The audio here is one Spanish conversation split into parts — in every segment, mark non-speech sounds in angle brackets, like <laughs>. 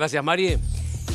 Gracias, Mari.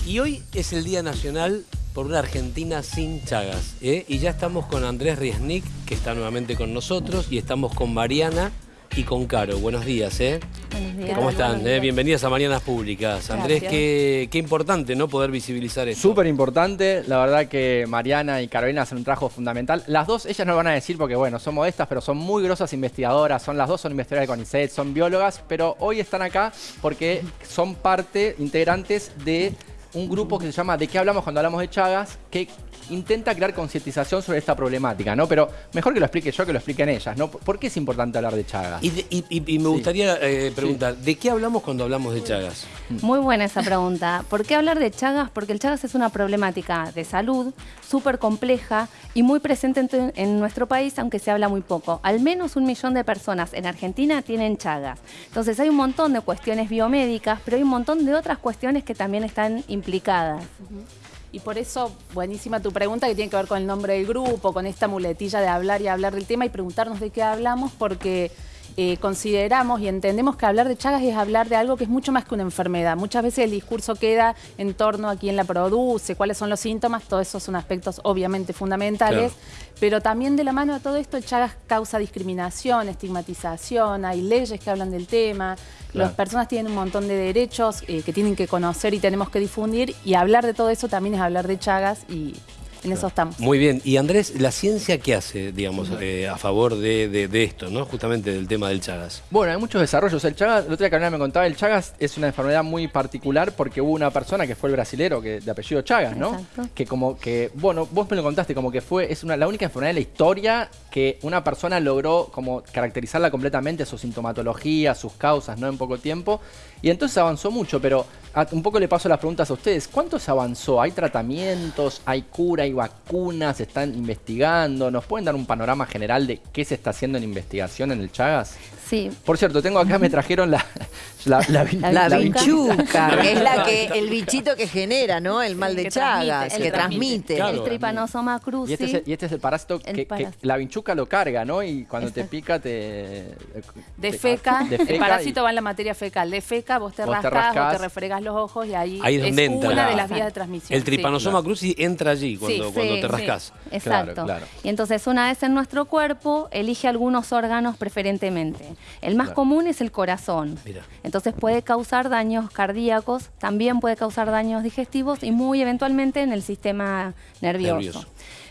Y hoy es el Día Nacional por una Argentina sin Chagas. ¿eh? Y ya estamos con Andrés Riesnik, que está nuevamente con nosotros, y estamos con Mariana y con Caro. Buenos días, ¿eh? Buenos días. ¿Cómo están? Buenos eh? Bienvenidas a Marianas Públicas. Andrés, qué, qué importante, ¿no? Poder visibilizar esto. Súper importante, la verdad que Mariana y Carolina hacen un trabajo fundamental. Las dos, ellas no lo van a decir porque, bueno, son modestas, pero son muy grosas investigadoras. Son las dos son investigadoras de CONICET, son biólogas, pero hoy están acá porque son parte, integrantes de un grupo que se llama ¿De qué hablamos cuando hablamos de Chagas? que intenta crear concientización sobre esta problemática, ¿no? Pero mejor que lo explique yo que lo expliquen ellas, ¿no? ¿Por qué es importante hablar de Chagas? Y, de- y- y- y me gustaría eh, preguntar, ¿de qué hablamos cuando hablamos de Chagas? Muy buena esa pregunta. ¿Por qué hablar de Chagas? Porque el Chagas es una problemática de salud súper compleja y muy presente en, en nuestro país, aunque se habla muy poco. Al menos un millón de personas en Argentina tienen Chagas. Entonces hay un montón de cuestiones biomédicas, pero hay un montón de otras cuestiones que también están Y por eso, buenísima tu pregunta que tiene que ver con el nombre del grupo, con esta muletilla de hablar y hablar del tema y preguntarnos de qué hablamos, porque eh, consideramos y entendemos que hablar de Chagas es hablar de algo que es mucho más que una enfermedad. Muchas veces el discurso queda en torno a quién la produce, cuáles son los síntomas, todos esos son aspectos obviamente fundamentales, Claro. pero también de la mano de todo esto, el Chagas causa discriminación, estigmatización, hay leyes que hablan del tema, Claro. las personas tienen un montón de derechos eh, que tienen que conocer y tenemos que difundir y hablar de todo eso también es hablar de Chagas y en eso estamos. Muy bien. Y Andrés, ¿la ciencia qué hace, digamos, eh, a favor de, de- de esto, ¿no? Justamente del tema del Chagas. Bueno, hay muchos desarrollos. El Chagas, el otro día Carolina me contaba, el Chagas es una enfermedad muy particular porque hubo una persona que fue el brasilero que, de apellido Chagas, ¿no? Exacto. Que como que, bueno, vos me lo contaste, como que fue, es una, la única enfermedad de la historia que una persona logró como caracterizarla completamente, su sintomatología, sus causas, ¿no? En poco tiempo. Y entonces avanzó mucho, pero a- un poco le paso las preguntas a ustedes. ¿Cuánto se avanzó? ¿Hay tratamientos? ¿Hay cura? ¿Hay vacunas? ¿Se están investigando? ¿Nos pueden dar un panorama general de qué se está haciendo en investigación en el Chagas? Sí, Por cierto, tengo acá, me trajeron la, <laughs> la, la, La que es la que, el bichito que genera, ¿no? El mal de que transmite, Chagas, el que transmite. Claro. el tripanosoma cruzi. Y este, es el, y este es el parásito El que, la vinchuca lo carga, ¿no? Y cuando te Exacto. pica te... Defeca, defeca el parásito y- va en la materia fecal. Defeca, vos te Vos te rascás, rascás. vos te refregas los ojos y ahí, Ahí es donde entra. una de la- las vías de transmisión. El tripanosoma claro. cruzi entra allí cuando, Sí, cuando sí, te sí. rascas. Exacto. Claro, claro. Y entonces una vez en nuestro cuerpo elige algunos órganos preferentemente. El más Claro. común es el corazón. Mira. Entonces puede causar daños cardíacos, también puede causar daños digestivos y muy eventualmente en el sistema nervioso. Nervioso.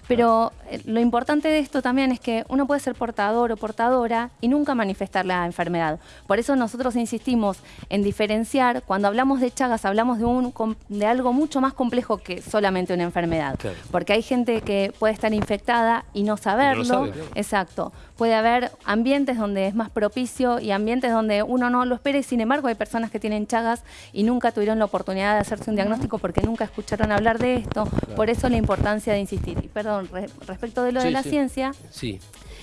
Pero eh, lo importante de esto también es que uno puede ser portador o portadora y nunca manifestar la enfermedad. Por eso nosotros insistimos en diferenciar, cuando hablamos de Chagas hablamos de, un, de algo mucho más complejo que solamente una enfermedad. Claro. Porque hay gente que puede estar infectada y no saberlo. sabe. Exacto. Puede haber ambientes donde es más propicio y ambientes donde uno no lo espera y sin embargo hay personas que tienen Chagas y nunca tuvieron la oportunidad de hacerse un diagnóstico porque nunca escucharon hablar de esto. Por eso la importancia de insistir. Y perdón, re- respecto de lo Sí, de la sí. ciencia, Sí.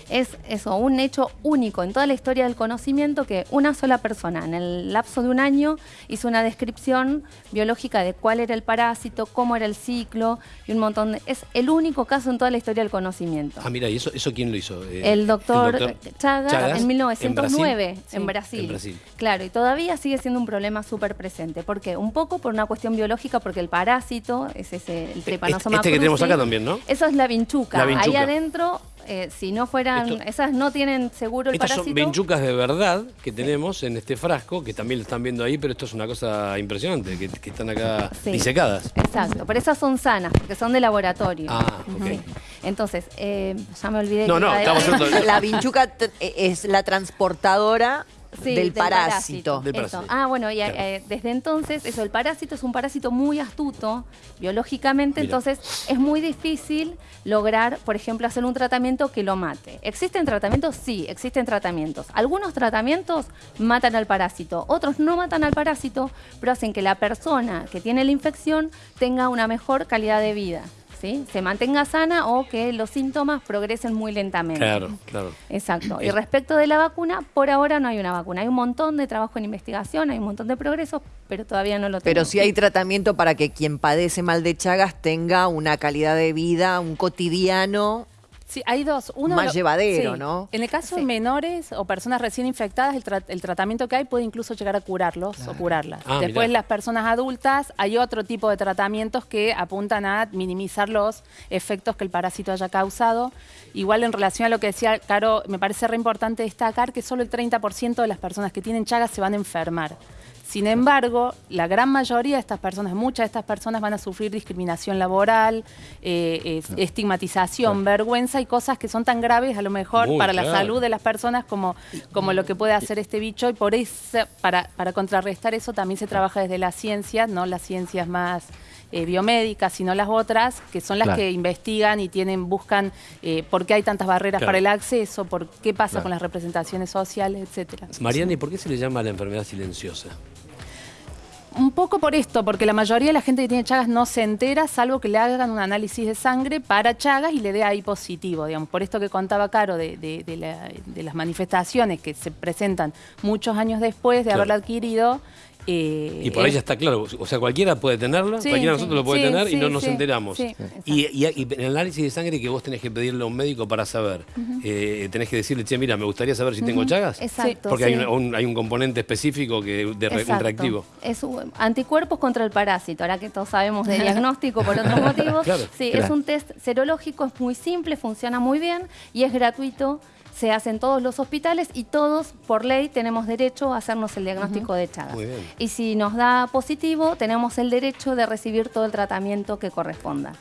Es eso, un hecho único en toda la historia del conocimiento que una sola persona en el lapso de un año hizo una descripción biológica de cuál era el parásito, cómo era el ciclo y un montón de... Es el único caso en toda la historia del conocimiento. Ah, mira, ¿y eso, eso quién lo hizo? Eh, El doctor, Chagas, Chagas, en 1909 Brasil. en Brasil. En Brasil. Claro, y todavía sigue siendo un problema súper presente. ¿Por qué? Un poco por una cuestión biológica, porque el parásito es ese, el trypanosoma este que tenemos acá también, ¿no? Eso es la vinchuca. La vinchuca. Ahí adentro, eh, si no fueran, Esto- esas no tienen seguro el Estas parásito. son vinchucas de verdad que tenemos en este frasco, que también lo están viendo ahí, pero esto es una cosa impresionante, que, que están acá Sí. disecadas. Exacto, pero esas son sanas, porque son de laboratorio. Ah, ok. Sí. Entonces, eh, ya me olvidé. No, que no, iba a estamos La vinchuca es la transportadora Sí, del, parásito. Del Eso. parásito. Ah, bueno, y Claro. eh, desde entonces, eso, el parásito es un parásito muy astuto biológicamente, Mira. entonces es muy difícil lograr, por ejemplo, hacer un tratamiento que lo mate. ¿Existen tratamientos? Sí, existen tratamientos. Algunos tratamientos matan al parásito, otros no matan al parásito, pero hacen que la persona que tiene la infección tenga una mejor calidad de vida. ¿Sí? Se mantenga sana o que los síntomas progresen muy lentamente. Claro, claro. Exacto. Y Es- respecto de la vacuna, por ahora no hay una vacuna. Hay un montón de trabajo en investigación, hay un montón de progresos, pero todavía no lo tenemos. Pero sí hay tratamiento para que quien padece mal de Chagas tenga una calidad de vida, un cotidiano Sí, hay dos. Uno Más lo- llevadero, sí. ¿no? En el caso de menores o personas recién infectadas, el, tra- el tratamiento que hay puede incluso llegar a curarlos o curarlas. Ah, Después, mirá. las personas adultas, hay otro tipo de tratamientos que apuntan a minimizar los efectos que el parásito haya causado. Igual en relación a lo que decía Caro, me parece re importante destacar que solo el 30% de las personas que tienen chagas se van a enfermar. Sin embargo, la gran mayoría de estas personas, muchas de estas personas van a sufrir discriminación laboral, eh, es- estigmatización, vergüenza y cosas que son tan graves a lo mejor Muy para la salud de las personas como, como lo que puede hacer este bicho y por eso, para, para contrarrestar eso también se trabaja desde las ciencias, no las ciencias más eh, biomédicas, sino las otras, que son las Claro. que investigan y tienen, buscan eh, por qué hay tantas barreras Claro. para el acceso, por qué pasa Claro. con las representaciones sociales, etcétera. Mariana, ¿y por qué se le llama la enfermedad silenciosa? Un poco por esto, porque la mayoría de la gente que tiene Chagas no se entera, salvo que le hagan un análisis de sangre para Chagas y le dé ahí positivo, digamos. Por esto que contaba Caro de, de- de la- de las manifestaciones que se presentan muchos años después de Claro. haberla adquirido. Eh, Y por ahí ya está claro, o sea, cualquiera puede tenerlo, Sí, cualquiera de sí, nosotros lo puede sí, tener y no nos sí, enteramos. sí, y, y- y en el análisis de sangre que vos tenés que pedirle a un médico para saber, eh, tenés que decirle, che, mira, me gustaría saber si tengo chagas. Exacto. Porque hay, un, un- hay un componente específico que de un Exacto. reactivo. Es un- anticuerpos contra el parásito. Ahora que todos sabemos de diagnóstico por otros <laughs> motivos. Claro. Sí, Claro. es un test serológico, es muy simple, funciona muy bien y es gratuito. Se hace en todos los hospitales y todos, por ley, tenemos derecho a hacernos el diagnóstico de Chagas. Muy bien. Y si nos da positivo, tenemos el derecho de recibir todo el tratamiento que corresponda.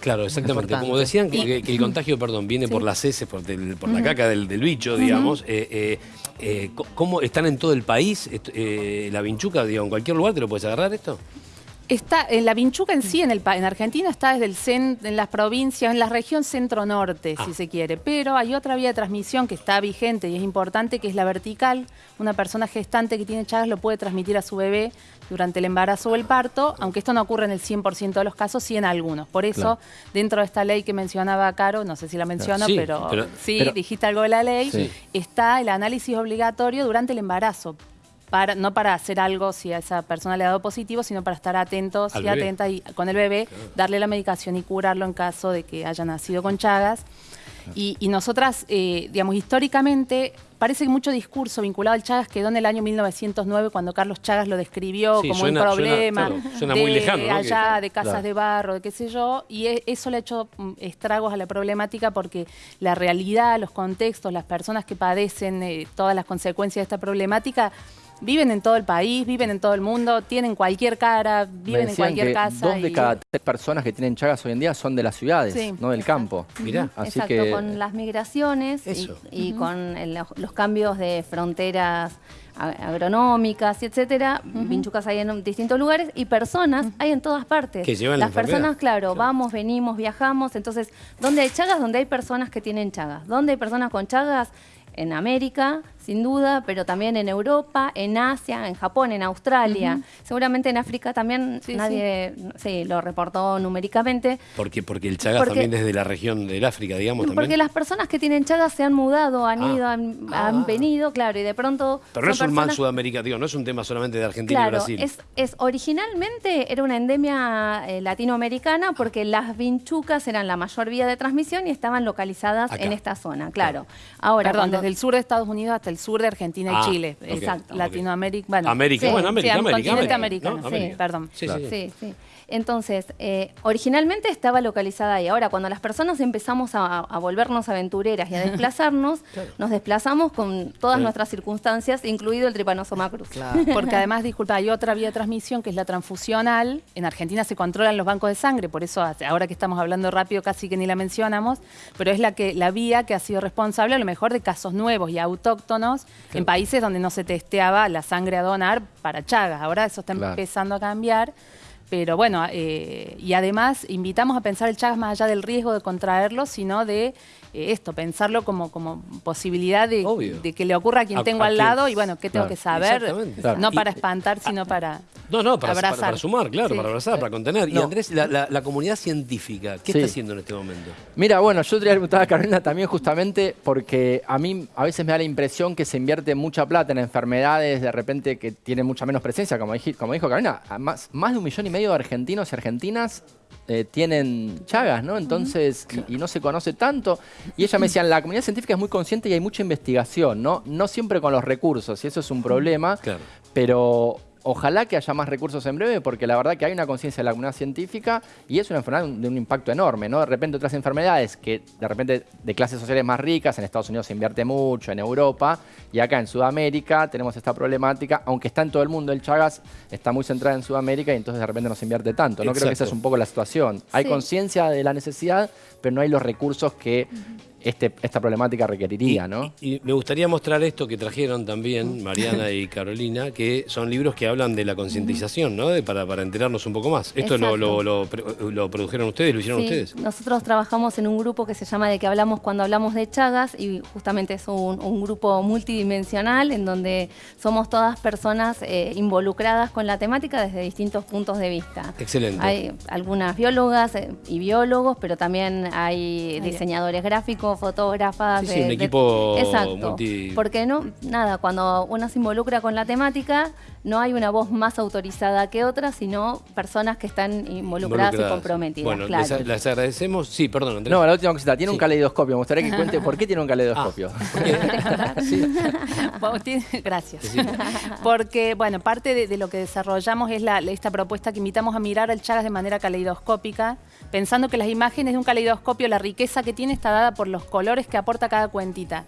Claro, exactamente. Como decían que, el <laughs> contagio, perdón, viene por las heces, por, del- por la caca del, del bicho, digamos. eh, eh, eh, ¿Cómo están en todo el país? Eh, la vinchuca, digo, en cualquier lugar te lo puedes agarrar esto. Está, en la vinchuca en sí, en, el, en Argentina, está desde el cen- en las provincias, en la región centro-norte, Ah. si se quiere. Pero hay otra vía de transmisión que está vigente y es importante, que es la vertical. Una persona gestante que tiene Chagas lo puede transmitir a su bebé durante el embarazo o el parto, aunque esto no ocurre en el 100% de los casos, sí en algunos. Por eso, Claro. dentro de esta ley que mencionaba Caro, no sé si la menciono, Sí, pero, pero- sí, pero- dijiste algo de la ley, Sí. está el análisis obligatorio durante el embarazo. Para, no para hacer algo si a esa persona le ha dado positivo, sino para estar atentos Al y bebé. atentas y, con el bebé, darle la medicación y curarlo en caso de que haya nacido con Chagas. Y, y nosotras, eh, digamos, históricamente, parece que mucho discurso vinculado al Chagas quedó en el año 1909, cuando Carlos Chagas lo describió Sí, como suena- un suena- problema claro, suena de muy lejano, ¿no? allá, de casas Claro. de barro, de qué sé yo, y e- eso le ha hecho mm, estragos a la problemática porque la realidad, los contextos, las personas que padecen eh, todas las consecuencias de esta problemática viven en todo el país, viven en todo el mundo, tienen cualquier cara, Me viven en cualquier que casa. dos de y- cada tres personas que tienen chagas hoy en día son de las ciudades, Sí, no del campo. Mirá. Así Exacto, que con las migraciones y, con el- los, cambios de fronteras agronómicas y etcétera, vinchucas hay en distintos lugares y personas hay en todas partes. Que llevan la Las personas, enfermedad. claro, vamos, venimos, viajamos, entonces, ¿dónde hay chagas? Donde hay personas que tienen chagas. ¿Dónde hay personas con chagas? En América, sin duda, pero también en Europa, en Asia, en Japón, en Australia. Seguramente en África también Sí, nadie sí, lo reportó numéricamente. Porque, porque el Chagas Porque- también desde la región del África, digamos, Porque también. las personas que tienen chagas se han mudado, han Ah. ido, han, Ah. han venido, claro, y de pronto. Pero no es un mal digo, no es un tema solamente de Argentina y Brasil. es, es originalmente era una endemia eh, latinoamericana porque las vinchucas eran la mayor vía de transmisión y estaban localizadas Acá. en esta zona, claro. Ahora, Perdón, cuando- desde el sur de Estados Unidos hasta el sur de Argentina Ah, y Chile. ok, Exacto. ok. Latinoamérica. Bueno, América, Sí, bueno, América, sí, América, continente americano, ¿no? sí, perdón. Sí, sí, sí. Entonces, eh, originalmente estaba localizada ahí. Ahora, cuando las personas empezamos a, a volvernos aventureras y a <laughs> desplazarnos, nos desplazamos con todas Sí. nuestras circunstancias, incluido el tripanosoma cruz. Claro. <laughs> Porque además, disculpa, hay otra vía de transmisión que es la transfusional. En Argentina se controlan los bancos de sangre, por eso ahora que estamos hablando rápido casi que ni la mencionamos, pero es la que la vía que ha sido responsable a lo mejor de casos nuevos y autóctonos en países donde no se testeaba la sangre a donar para Chagas. Ahora eso está Claro. empezando a cambiar. Pero bueno, eh, y además invitamos a pensar el Chagas más allá del riesgo de contraerlo, sino de eh, esto, pensarlo como, como posibilidad de, que le ocurra a quien A- tengo a al quien- lado y bueno, ¿qué tengo Claro. que saber? Claro. No Y- para espantar, sino para No, no, para, abrazar. para sumar, claro, Sí. para abrazar, para contener. Y. Andrés, la, la- la comunidad científica, ¿qué Sí. está haciendo en este momento? Mira, bueno, yo te voy a preguntar a Carolina también justamente porque a mí a veces me da la impresión que se invierte mucha plata en enfermedades de repente que tienen mucha menos presencia, como, dije- como dijo Carolina, más, más de un millón y medio de argentinos y argentinas eh, tienen chagas, ¿no? Entonces, y, y no se conoce tanto. Y ella me decía, la comunidad científica es muy consciente y hay mucha investigación, ¿no? No siempre con los recursos, y eso es un problema. Claro. Pero ojalá que haya más recursos en breve, porque la verdad que hay una conciencia de la comunidad científica y es una enfermedad de un impacto enorme, ¿no? De repente otras enfermedades que de repente de clases sociales más ricas, en Estados Unidos se invierte mucho, en Europa, y acá en Sudamérica tenemos esta problemática, aunque está en todo el mundo, el Chagas está muy centrada en Sudamérica y entonces de repente no se invierte tanto. No creo que esa es un poco la situación. Hay Sí. conciencia de la necesidad, pero no hay los recursos que este, esta problemática requeriría, ¿no? Y, y me gustaría mostrar esto que trajeron también Mariana y Carolina, que son libros que hablan de la concientización, ¿no? De- para, para enterarnos un poco más. ¿Esto lo, lo, lo produjeron ustedes, lo hicieron Sí, ustedes? Nosotros trabajamos en un grupo que se llama De que hablamos cuando hablamos de Chagas y justamente es un, un grupo multidimensional en donde somos todas personas eh, involucradas con la temática desde distintos puntos de vista. Excelente. Hay algunas biólogas eh, y biólogos, pero también hay diseñadores gráficos, fotógrafas. Sí, sí, de- un de- equipo Exacto. multi- Porque no, nada, cuando uno se involucra con la temática, no hay una voz más autorizada que otra, sino personas que están involucradas, y comprometidas. Bueno, claro. les, les agradecemos. Sí, perdón, Andrés. No, la última cosita, tiene Sí. un caleidoscopio. Me gustaría que cuente por qué tiene un caleidoscopio. <laughs> Sí. <laughs> Tiene- Gracias. Porque, bueno, parte de, de lo que desarrollamos es la, esta propuesta que invitamos a mirar al Chagas de manera caleidoscópica, pensando que las imágenes de un caleidoscopio, la riqueza que tiene está dada por los colores que aporta cada cuentita.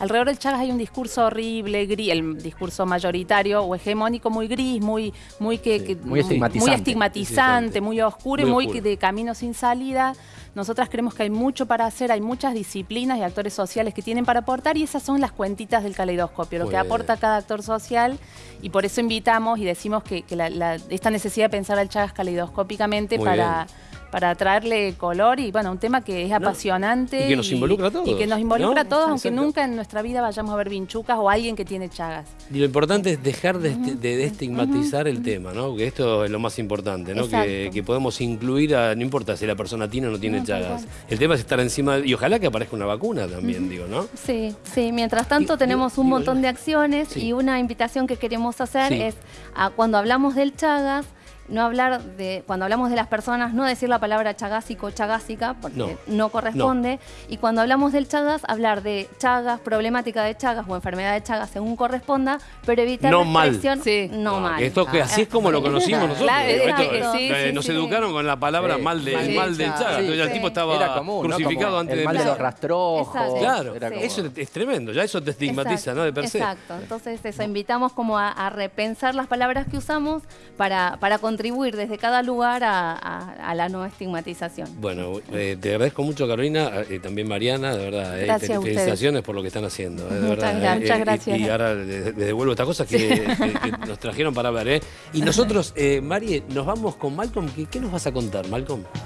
Alrededor del Chagas hay un discurso horrible, gris, el discurso mayoritario o hegemónico muy gris, muy, muy, que, Sí, que- muy estigmatizante. muy estigmatizante, muy oscuro y Muy muy de camino sin salida. Nosotras creemos que hay mucho para hacer, hay muchas disciplinas y actores sociales que tienen para aportar y esas son las cuentitas del caleidoscopio, lo que aporta cada actor social y por eso invitamos y decimos que, que la- la- esta necesidad de pensar al Chagas caleidoscópicamente para, para traerle color y bueno, un tema que es apasionante. y que nos involucra a todos, Y que nos involucra ¿no? a todos, aunque nunca en nuestra vida vayamos a ver vinchucas o alguien que tiene Chagas. Y lo importante es dejar de, este- de estigmatizar el tema, ¿no? Que esto es lo más importante, ¿no? Que, que podemos incluir a, no importa si la persona tiene o no tiene chagas. El tema es estar encima, y ojalá que aparezca una vacuna también, digo, ¿no? Sí, sí. Mientras tanto tenemos digo- un digo montón yo. de acciones Sí. y una invitación que queremos hacer Sí. es a, cuando hablamos del Chagas, no hablar de, cuando hablamos de las personas, no decir la palabra chagásico o chagásica, porque No. no, corresponde. Y cuando hablamos del Chagas, hablar de Chagas, problemática de Chagas o enfermedad de Chagas según corresponda, pero evitar No la mal. expresión Sí. no, mal. Esto que así es como lo conocimos <laughs> nosotros. Claro, digo, exacto, esto, sí, eh, sí, nos educaron con la palabra Sí. mal, de, Mal mal del chagas. Sí, Entonces el tipo estaba crucificado antes el de mal de los Claro. rastrojos. Exacto. Claro, Era como- eso es tremendo, ya eso te estigmatiza, Exacto, ¿no? De per se. Exacto, entonces eso, invitamos como a, a repensar las palabras que usamos para, para contribuir desde cada lugar a, a- a la no estigmatización. Bueno, eh, te agradezco mucho, Carolina, y también Mariana, de verdad. eh, Gracias te- a ustedes. felicitaciones por lo que están haciendo, eh, de Muchas verdad. eh, muchas gracias. Y, ahora les, devuelvo estas cosas que, que- que nos trajeron para hablar. ¿eh? Y nosotros, eh, Mari, nos vamos con Malcolm. ¿Qué, qué nos vas a contar, Malcolm?